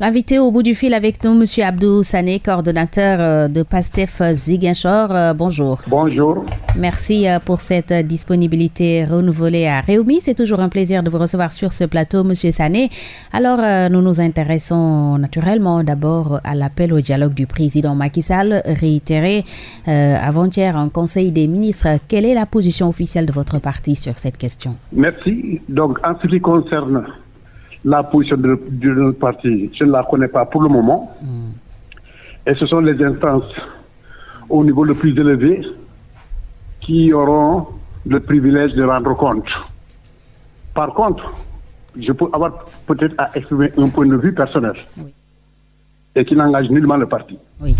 L'invité au bout du fil avec nous, M. Abdou Sané, coordonnateur euh, de PASTEF Ziguinchor. Euh, bonjour. Bonjour. Merci euh, pour cette disponibilité renouvelée à Réumi. C'est toujours un plaisir de vous recevoir sur ce plateau, M. Sané. Alors, nous nous intéressons naturellement d'abord à l'appel au dialogue du président Macky Sall, réitéré avant-hier en Conseil des ministres. Quelle est la position officielle de votre parti sur cette question? Merci. Donc, en ce qui concerne la position de, notre parti, je ne la connais pas pour le moment. Hmm. Et ce sont les instances au niveau le plus élevé qui auront le privilège de rendre compte. Par contre, je peux avoir peut-être à exprimer un point de vue personnel et qui n'engage nullement le parti. Oui.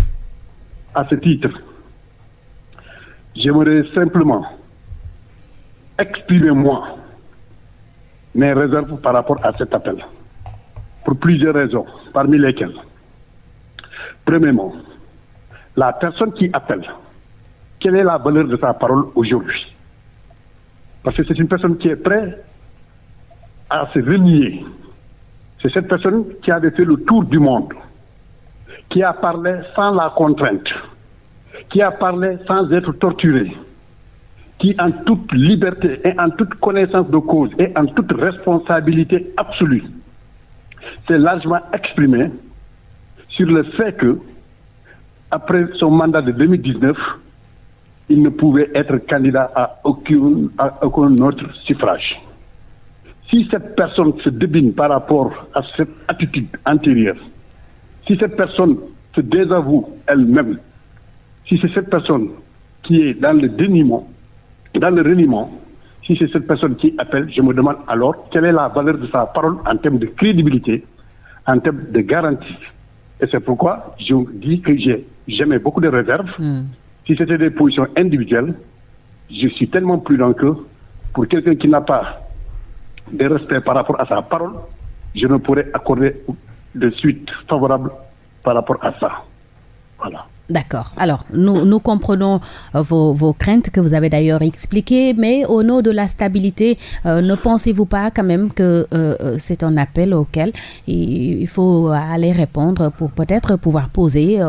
À ce titre, j'aimerais simplement exprimer moi mes réserves par rapport à cet appel. Pour plusieurs raisons, parmi lesquelles. Premièrement, la personne qui appelle, quelle est la valeur de sa parole aujourd'hui? Parce que c'est une personne qui est prête à se renier. C'est cette personne qui avait fait le tour du monde, qui a parlé sans la contrainte, qui a parlé sans être torturé, qui, en toute liberté et en toute connaissance de cause et en toute responsabilité absolue, s'est largement exprimé sur le fait que, après son mandat de 2019, il ne pouvait être candidat à aucun, autre suffrage. Si cette personne se débine par rapport à cette attitude antérieure, si cette personne se désavoue elle-même, si c'est cette personne qui est dans le déniement, dans le reniement, si c'est cette personne qui appelle, je me demande alors quelle est la valeur de sa parole en termes de crédibilité, en termes de garantie. Et c'est pourquoi je dis que j'ai jamais beaucoup de réserves. Hmm. Si c'était des positions individuelles, je suis tellement prudent que pour quelqu'un qui n'a pas de respect par rapport à sa parole, je ne pourrais accorder de suite favorable par rapport à ça. Voilà. D'accord. Alors, nous, comprenons euh, vos, craintes que vous avez d'ailleurs expliquées, mais au nom de la stabilité, euh, ne pensez-vous pas quand même que euh, c'est un appel auquel il, faut aller répondre pour peut-être pouvoir poser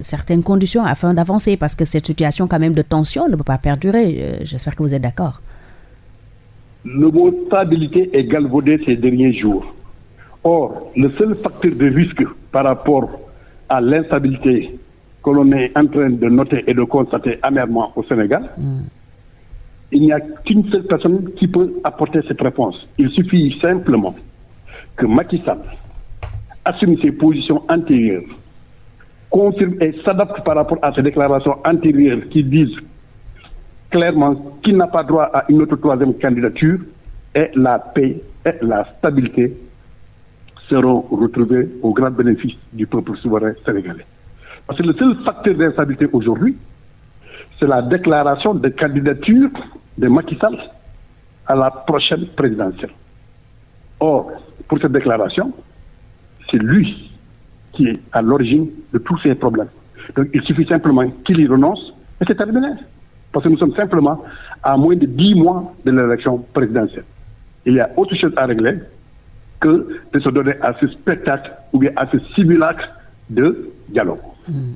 certaines conditions afin d'avancer? Parce que cette situation quand même de tension ne peut pas perdurer. J'espère que vous êtes d'accord. Le mot stabilité est galvaudé ces derniers jours. Or, le seul facteur de risque par rapport à l'instabilité que l'on est en train de noter et de constater amèrement au Sénégal, il n'y a qu'une seule personne qui peut apporter cette réponse. Il suffit simplement que Macky Sall assume ses positions antérieures, confirme et s'adapte par rapport à ses déclarations antérieures qui disent clairement qu'il n'a pas droit à une autre troisième candidature et la paix et la stabilité seront retrouvés au grand bénéfice du peuple souverain sénégalais. Parce que le seul facteur d'instabilité aujourd'hui, c'est la déclaration de candidature de Macky Sall à la prochaine présidentielle. Or, pour cette déclaration, c'est lui qui est à l'origine de tous ces problèmes. Donc, il suffit simplement qu'il y renonce et c'est terminé. Parce que nous sommes simplement à moins de dix mois de l'élection présidentielle. Il y a autre chose à régler, que de se donner à ce spectacle ou bien à ce simulacre de dialogue. Hmm.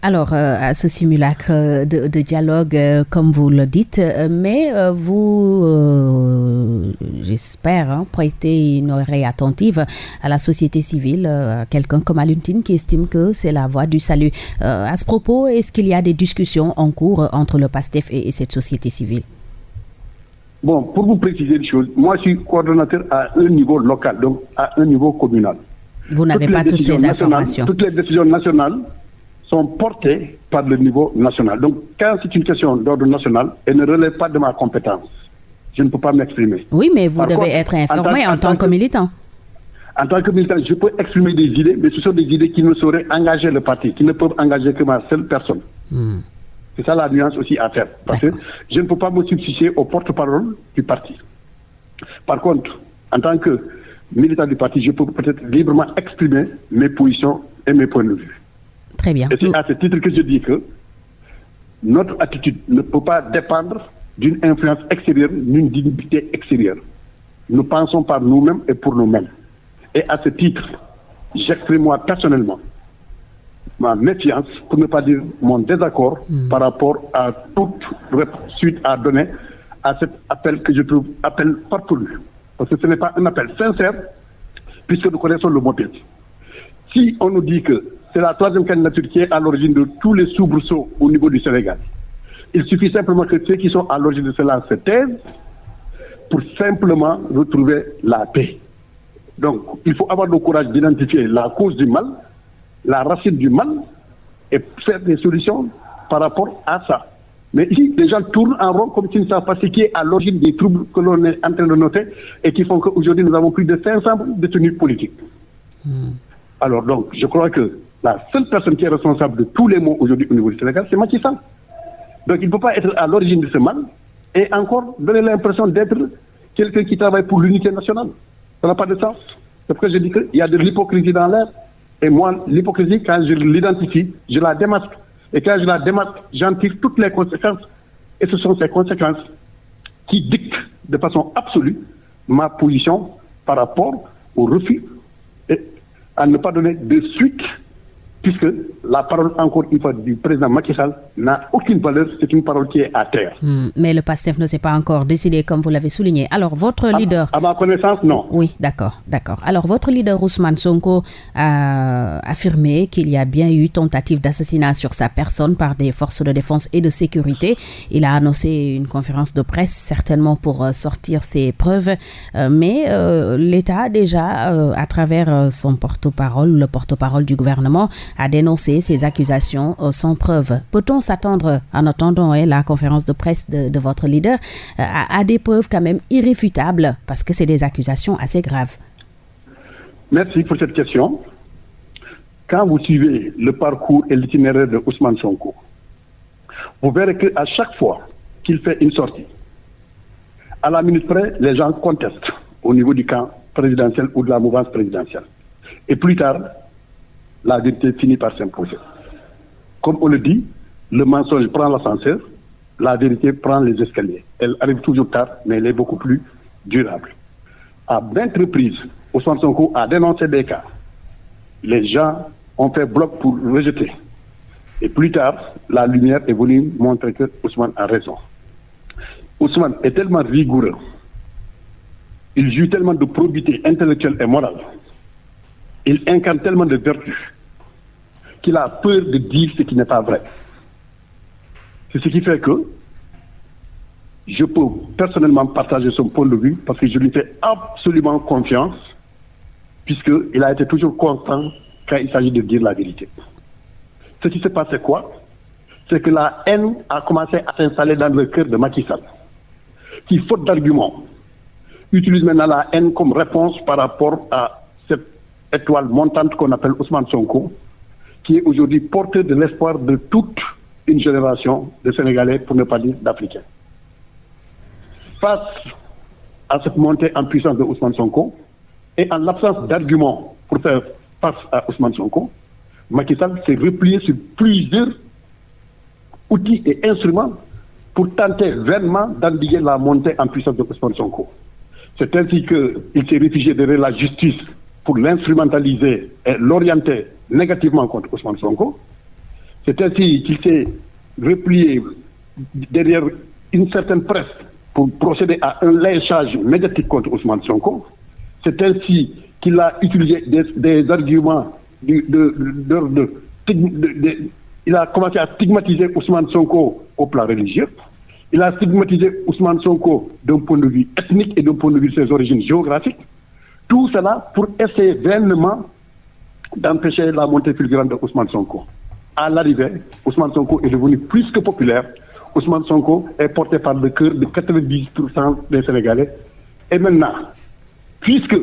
Alors, euh, à ce simulacre de, dialogue, euh, comme vous le dites, euh, mais vous, j'espère, hein, prêtez une oreille attentive à la société civile, à quelqu'un comme Aluntine qui estime que c'est la voie du salut. à ce propos, est-ce qu'il y a des discussions en cours entre le PASTEF et cette société civile? Bon, pour vous préciser une chose, moi je suis coordonnateur à un niveau local, donc à un niveau communal. Vous n'avez pas toutes ces informations. Toutes les décisions nationales sont portées par le niveau national. Donc, quand c'est une question d'ordre national, elle ne relève pas de ma compétence. Je ne peux pas m'exprimer. Oui, mais vous devez être informé en, tant, que militant. En tant que militant, je peux exprimer des idées, mais ce sont des idées qui ne sauraient engager le parti, qui ne peuvent engager que ma seule personne. Hmm. C'est ça la nuance aussi à faire. Parce que je ne peux pas me substituer au porte-parole du parti. Par contre, en tant que militant du parti, je peux peut-être librement exprimer mes positions et mes points de vue. Très bien. Et c'est à ce titre que je dis que notre attitude ne peut pas dépendre d'une influence extérieure, d'une dignité extérieure. Nous pensons par nous-mêmes et pour nous-mêmes. Et à ce titre, j'exprime moi personnellement ma méfiance, pour ne pas dire mon désaccord, hmm. par rapport à toute suite à donner à cet appel que je trouve appel partout. Parce que ce n'est pas un appel sincère, puisque nous connaissons le motif. Si on nous dit que c'est la troisième candidature qui est à l'origine de tous les soubresauts au niveau du Sénégal, il suffit simplement que ceux qui sont à l'origine de cela se taisent pour simplement retrouver la paix. Donc, il faut avoir le courage d'identifier la cause du mal, la racine du mal, et faire des solutions par rapport à ça. Mais ici, les gens tournent en rond comme s'ils ne savent pas ce qui est à l'origine des troubles que l'on est en train de noter et qui font qu'aujourd'hui, nous avons plus de 500 détenus politiques. Hmm. Alors, donc, je crois que la seule personne qui est responsable de tous les maux aujourd'hui au niveau du Sénégal, c'est Macky Sall. Donc, il ne peut pas être à l'origine de ce mal et encore donner l'impression d'être quelqu'un qui travaille pour l'unité nationale. Ça n'a pas de sens. C'est pourquoi je dis qu'il y a de l'hypocrisie dans l'air. Et moi, l'hypocrisie, quand je l'identifie, je la démasque. Et quand je la démasque, j'en tire toutes les conséquences. Et ce sont ces conséquences qui dictent de façon absolue ma position par rapport au refus et à ne pas donner de suite puisque la parole, encore une fois, du président Macky Sall n'a aucune valeur, c'est une parole qui est à terre. Hmm, mais le PASTEF ne s'est pas encore décidé, comme vous l'avez souligné. Alors, votre leader... À, ma connaissance, non. Oui, d'accord, d'accord. Alors, votre leader Ousmane Sonko a affirmé qu'il y a bien eu tentative d'assassinat sur sa personne par des forces de défense et de sécurité. Il a annoncé une conférence de presse, certainement pour euh, sortir ses preuves. Euh, mais euh, l'État, déjà, à travers son porte-parole, le porte-parole du gouvernement, a dénoncé ces accusations euh, sans preuve. Peut-on s'attendre, en attendant hein, la conférence de presse de, votre leader, euh, à, des preuves quand même irréfutables, parce que c'est des accusations assez graves? Merci pour cette question. Quand vous suivez le parcours et l'itinéraire de Ousmane Sonko, vous verrez qu'à chaque fois qu'il fait une sortie, à la minute près, les gens contestent au niveau du camp présidentiel ou de la mouvance présidentielle. Et plus tard, la vérité finit par s'imposer. Comme on le dit, le mensonge prend l'ascenseur, la vérité prend les escaliers. Elle arrive toujours tard, mais elle est beaucoup plus durable. À maintes reprises, Ousmane Sonko a dénoncé des cas. Les gens ont fait bloc pour rejeter. Et plus tard, la lumière est venue montrer que Ousmane a raison. Ousmane est tellement rigoureux, il joue tellement de probité intellectuelle et morale il incarne tellement de vertus qu'il a peur de dire ce qui n'est pas vrai. C'est ce qui fait que je peux personnellement partager son point de vue parce que je lui fais absolument confiance puisqu'il a été toujours constant quand il s'agit de dire la vérité. Ce qui s'est passé quoi? C'est que la haine a commencé à s'installer dans le cœur de Macky Sall, qui, faute d'arguments, utilise maintenant la haine comme réponse par rapport à étoile montante qu'on appelle Ousmane Sonko, qui est aujourd'hui porteur de l'espoir de toute une génération de Sénégalais, pour ne pas dire d'Africains. Face à cette montée en puissance de Ousmane Sonko, et en l'absence d'arguments pour faire face à Ousmane Sonko, Macky Sall s'est replié sur plusieurs outils et instruments pour tenter vainement d'endiguer la montée en puissance de Ousmane Sonko. C'est ainsi qu'il s'est réfugié derrière la justice pour l'instrumentaliser et l'orienter négativement contre Ousmane Sonko. C'est ainsi qu'il s'est replié derrière une certaine presse pour procéder à un léchage médiatique contre Ousmane Sonko. C'est ainsi qu'il a utilisé des, arguments de, il a commencé à stigmatiser Ousmane Sonko au plan religieux. Il a stigmatisé Ousmane Sonko d'un point de vue ethnique et d'un point de vue de ses origines géographiques. Tout cela pour essayer vainement d'empêcher la montée fulgurante de Sonko. À l'arrivée, Ousmane Sonko est devenu plus que populaire. Ousmane Sonko est porté par le cœur de 90% des Sénégalais. Et maintenant, puisque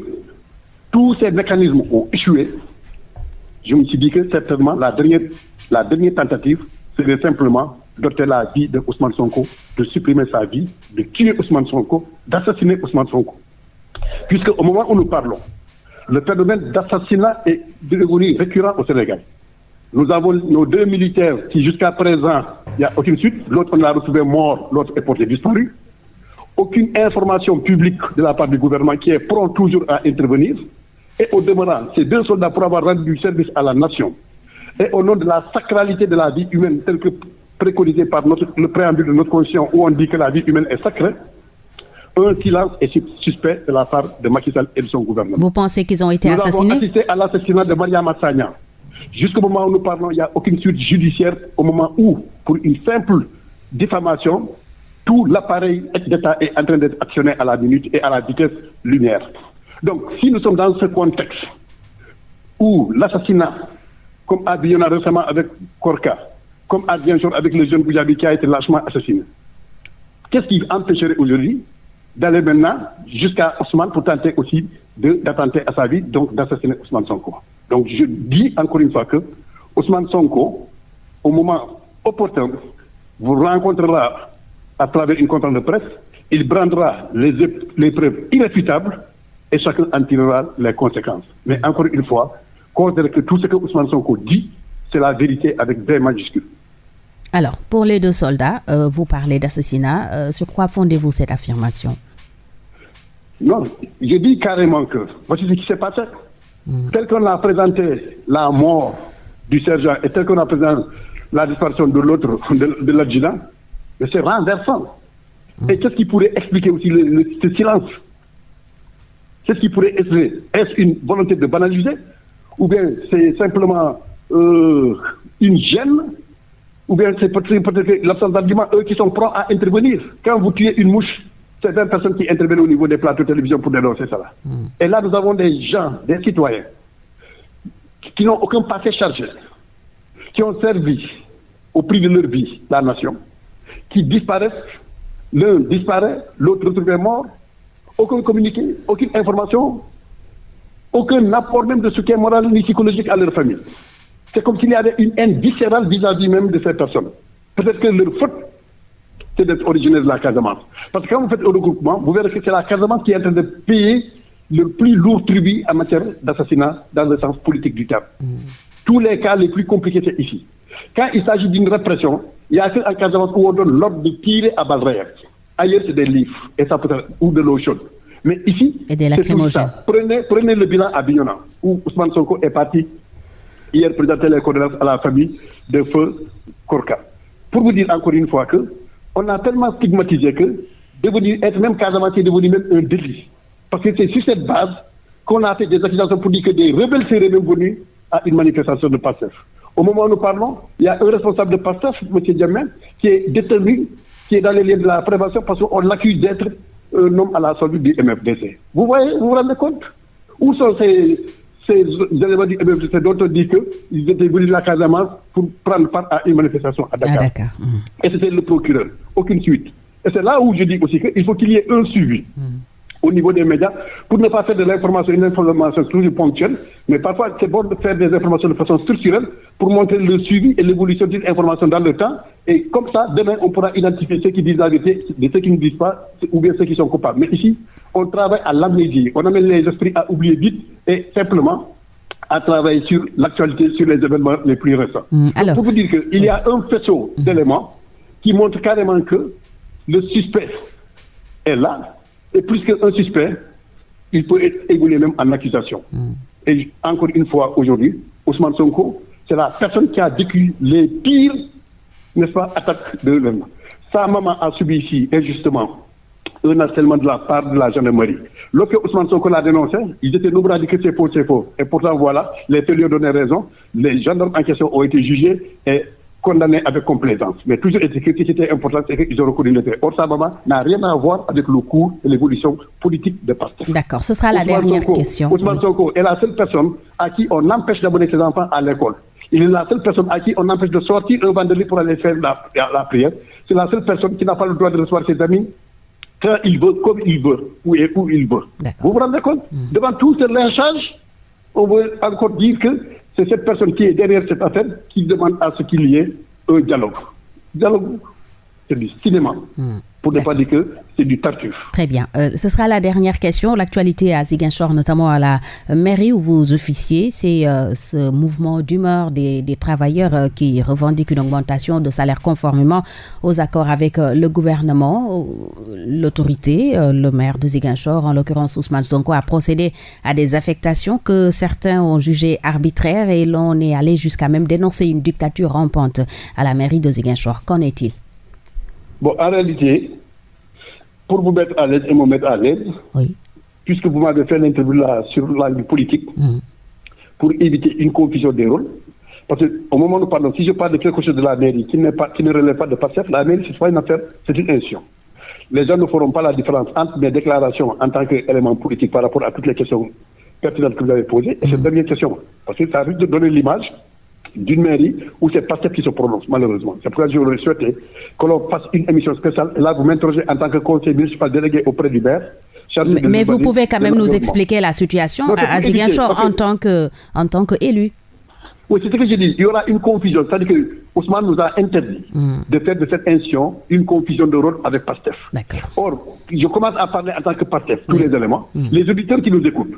tous ces mécanismes ont échoué, je me suis dit que certainement la dernière, la dernière tentative serait simplement d'ôter la vie de Ousmane Sonko, de supprimer sa vie, de tuer Ousmane Sonko, d'assassiner Ousmane Sonko puisque au moment où nous parlons, le phénomène d'assassinat est devenu récurrent au Sénégal. Nous avons nos deux militaires qui, jusqu'à présent, il n'y a aucune suite. L'autre, on l'a retrouvé mort, l'autre est porté disparu. Aucune information publique de la part du gouvernement qui est prompt toujours à intervenir. Et au demeurant, ces deux soldats, pour avoir rendu du service à la nation, et au nom de la sacralité de la vie humaine, telle que préconisée par notre, le préambule de notre constitution, où on dit que la vie humaine est sacrée, un silence est suspect de la part de Macky Sall et de son gouvernement. Vous pensez qu'ils ont été nous assassinés? Nous avons assisté à l'assassinat de Maria Massagna. Jusqu'au moment où nous parlons, il n'y a aucune suite judiciaire au moment où, pour une simple diffamation, tout l'appareil d'État est en train d'être actionné à la minute et à la vitesse lumière. Donc, si nous sommes dans ce contexte où l'assassinat, comme a récemment avec Korka, comme a avec le jeune Boujabi qui a été lâchement assassiné, qu'est-ce qui empêcherait aujourd'hui d'aller maintenant jusqu'à Ousmane pour tenter aussi d'attenter à sa vie, donc d'assassiner Ousmane Sonko Donc, je dis encore une fois que Ousmane Sonko, au moment opportun, vous rencontrera à travers une conférence de presse, il brandera les, les preuves irréfutables et chacun en tirera les conséquences. Mais encore une fois, considérez que tout ce que Ousmane Sonko dit, c'est la vérité avec des majuscules. Alors, pour les deux soldats, euh, vous parlez d'assassinat. Euh, sur quoi fondez-vous cette affirmation? Non, je dis carrément que, voici ce qui s'est passé. Hmm. Tel qu'on a présenté la mort du sergent et tel qu'on a présenté la disparition de l'autre, de, l'adjudant, c'est renversant. Hmm. Et qu'est-ce qui pourrait expliquer aussi ce silence? Qu'est-ce qui pourrait être Est-ce une volonté de banaliser? Ou bien c'est simplement euh, une gêne Ou bien c'est peut-être l'absence d'arguments, eux qui sont prêts à intervenir Quand vous tuez une mouche, c'est 20 personnes qui interviennent au niveau des plateaux de télévision pour dénoncer cela. Hmm. Et là, nous avons des gens, des citoyens, qui n'ont aucun passé chargé, qui ont servi au prix de leur vie la nation, qui disparaissent, l'un disparaît, l'autre retrouvé mort, aucun communiqué, aucune information, aucun apport même de soutien moral ni psychologique à leur famille. C'est comme s'il y avait une haine viscérale vis-à-vis même de ces personnes. Peut-être que leur faute, c'est d'être originaire de la Casamance. Parce que quand vous faites un regroupement, vous verrez que c'est la Casamance qui est en train de payer le plus lourd tribut en matière d'assassinat dans le sens politique du terme. Mm. Tous les cas les plus compliqués, c'est ici. Quand il s'agit d'une répression, il y a un Casamance où on donne l'ordre de tirer à balles réelles. Ailleurs, c'est des livres, et ça peut être, ou de l'eau chaude. Mais ici, c'est tout ça. Prenez, prenez le bilan à Bignona, où Ousmane Sonko est parti hier présenter les condoléances à la famille de feu Korka. Pour vous dire encore une fois que on a tellement stigmatisé que devenir, être même Casamance est devenu même un délit. Parce que c'est sur cette base qu'on a fait des accusations pour dire que des rebelles seraient même venus à une manifestation de PASSEF. Au moment où nous parlons, il y a un responsable de PASSEF, M. Diamant, qui est détenu qui est dans les liens de la prévention parce qu'on l'accuse d'être un homme à la solde du MFDC. Vous voyez, vous vous rendez compte? Où sont ces, ces éléments du MFDC dont on dit qu'ils étaient venus de la Casamance pour prendre part à une manifestation à Dakar, hum. Et c'était le procureur. Aucune suite. Et c'est là où je dis aussi qu'il faut qu'il y ait un suivi. Hum au niveau des médias pour ne pas faire de l'information une information toujours ponctuelle, mais parfois c'est bon de faire des informations de façon structurelle pour montrer le suivi et l'évolution d'une information dans le temps. Et comme ça, demain, on pourra identifier ceux qui disent la vérité de ceux qui ne disent pas ou bien ceux qui sont coupables. Mais ici, on travaille à l'amnésie. On amène les esprits à oublier vite et simplement à travailler sur l'actualité, sur les événements les plus récents. Mmh, alors, pour vous dire qu'il y a un faisceau d'éléments qui montre carrément que le suspect est là, et plus qu'un suspect, il peut être évolué même en accusation. Hmm. Et encore une fois, aujourd'hui, Ousmane Sonko, c'est la personne qui a vécu les pires, n'est-ce pas, attaques de l'homme. Sa maman a subi ici, injustement, un harcèlement de la part de la gendarmerie. Lorsque Ousmane Sonko l'a dénoncé, ils étaient nombreux à dire que c'est faux, c'est faux. Et pourtant, voilà, les faits lui ont donné raison. Les gendarmes en question ont été jugés et condamné avec complaisance. Mais toujours ce qui était important, c'est qu'ils ont reconnu fait. Or, ça n'a rien à voir avec le cours et l'évolution politique de Pasteur. D'accord, ce sera la dernière question. Ousmane Sonko est la seule personne à qui on empêche d'abonner ses enfants à l'école. Il est la seule personne à qui on empêche de sortir un vendredi pour aller faire la, prière. C'est la seule personne qui n'a pas le droit de recevoir ses amis quand il veut, comme il veut, où, et où il veut. Vous vous rendez compte? Hmm. Devant tout ce lynchage, on veut encore dire que c'est cette personne qui est derrière cette affaire qui demande à ce qu'il y ait un dialogue. Dialogue, c'est du cinéma. Hmm. Pour ne pas dire que c'est du tartuffe. Très bien. Euh, ce sera la dernière question. L'actualité à Ziguinchor, notamment à la mairie où vous officiez, c'est euh, ce mouvement d'humeur des, travailleurs euh, qui revendiquent une augmentation de salaire conformément aux accords avec le gouvernement. L'autorité, le maire de Ziguinchor, en l'occurrence Ousmane Sonko, a procédé à des affectations que certains ont jugées arbitraires et l'on est allé jusqu'à même dénoncer une dictature rampante à la mairie de Ziguinchor. Qu'en est-il? Bon, en réalité, pour vous mettre à l'aise et me mettre à l'aise, puisque vous m'avez fait l'interview là sur la politique, mm. pour éviter une confusion des rôles, parce qu'au moment où nous parlons, si je parle de quelque chose de la mairie qui, pas, qui ne relève pas de PASSEF, la mairie, c'est pas une affaire, c'est une institution. Les gens ne feront pas la différence entre mes déclarations en tant qu'élément politique par rapport à toutes les questions pertinentes que vous avez posées et cette mm. dernière question. Parce que ça risque de donner l'image d'une mairie où c'est pas qui se prononce, malheureusement. C'est pourquoi j'aurais souhaité que l'on fasse une émission spéciale. Là, vous m'interrogez en tant que conseiller municipal délégué auprès du maire. Mais, vous pouvez quand même nous expliquer la situation à Ziguinchor en tant que en tant qu'élu. Oui, c'est ce que j'ai dit. Il y aura une confusion. C'est-à-dire que Ousmane nous a interdit hmm. de faire de cette institution une confusion de rôle avec PASTEF. Or, je commence à parler en tant que PASTEF, tous les éléments. Hmm. Les auditeurs qui nous écoutent,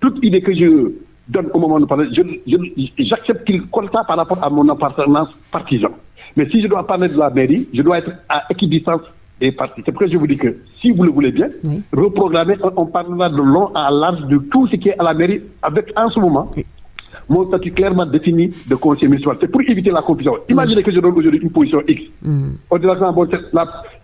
toute idée que je donne au moment de parler, j'accepte qu'il compte par rapport à mon appartenance partisan. Mais si je dois parler de la mairie, je dois être à équidistance des partis. C'est pourquoi je vous dis que si vous le voulez bien, reprogrammer, on, parlera de long à large de tout ce qui est à la mairie avec en ce moment mon statut clairement défini de conseiller municipal. C'est pour éviter la confusion. Imaginez que je donne aujourd'hui une position X. Mm.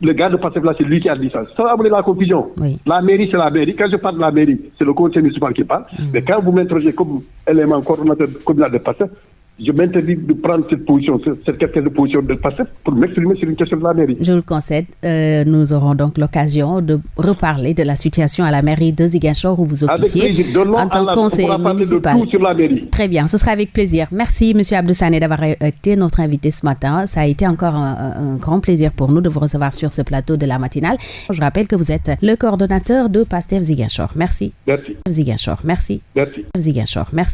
le gars de Passef là, c'est lui qui a dit ça. Ça va amener la confusion. La mairie, c'est la mairie. Quand je parle de la mairie, c'est le conseiller municipal qui parle. Mm. Mais quand vous m'interrogez comme élément coordonnateur communal de Passef, je m'interdis de prendre cette position, cette question de position de passer pour m'exprimer sur une question de la mairie. Je le concède. Euh, nous aurons donc l'occasion de reparler de la situation à la mairie de Ziguinchor où vous officiez en tant que conseiller municipal. sur la mairie. Très bien, ce sera avec plaisir. Merci, Monsieur Abdoussane, d'avoir été notre invité ce matin. Ça a été encore un, grand plaisir pour nous de vous recevoir sur ce plateau de la matinale. Je rappelle que vous êtes le coordonnateur de PASTEF Ziguinchor. Merci. Merci. Ziguinchor, merci. Merci. Ziguinchor, merci.